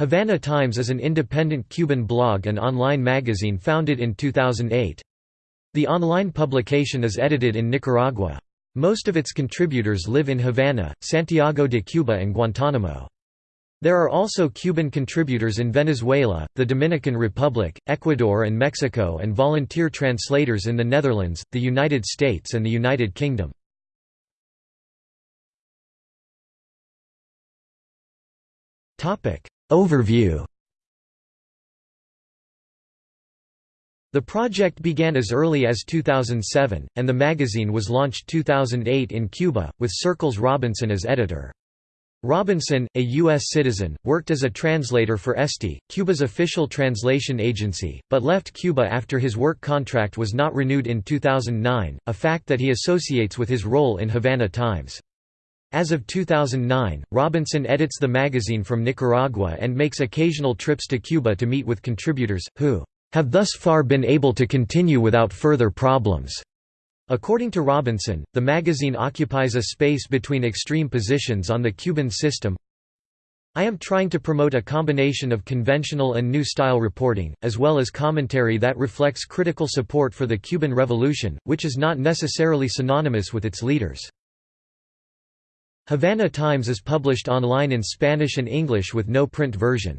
Havana Times is an independent Cuban blog and online magazine founded in 2008. The online publication is edited in Nicaragua. Most of its contributors live in Havana, Santiago de Cuba and Guantánamo. There are also Cuban contributors in Venezuela, the Dominican Republic, Ecuador and Mexico and volunteer translators in the Netherlands, the United States and the United Kingdom. Overview The project began as early as 2007, and the magazine was launched 2008 in Cuba, with Circles Robinson as editor. Robinson, a U.S. citizen, worked as a translator for ESTI, Cuba's official translation agency, but left Cuba after his work contract was not renewed in 2009, a fact that he associates with his role in Havana Times. As of 2009, Robinson edits the magazine from Nicaragua and makes occasional trips to Cuba to meet with contributors, who have thus far been able to continue without further problems. According to Robinson, the magazine occupies a space between extreme positions on the Cuban system. I am trying to promote a combination of conventional and new style reporting, as well as commentary that reflects critical support for the Cuban Revolution, which is not necessarily synonymous with its leaders. Havana Times is published online in Spanish and English with no print version.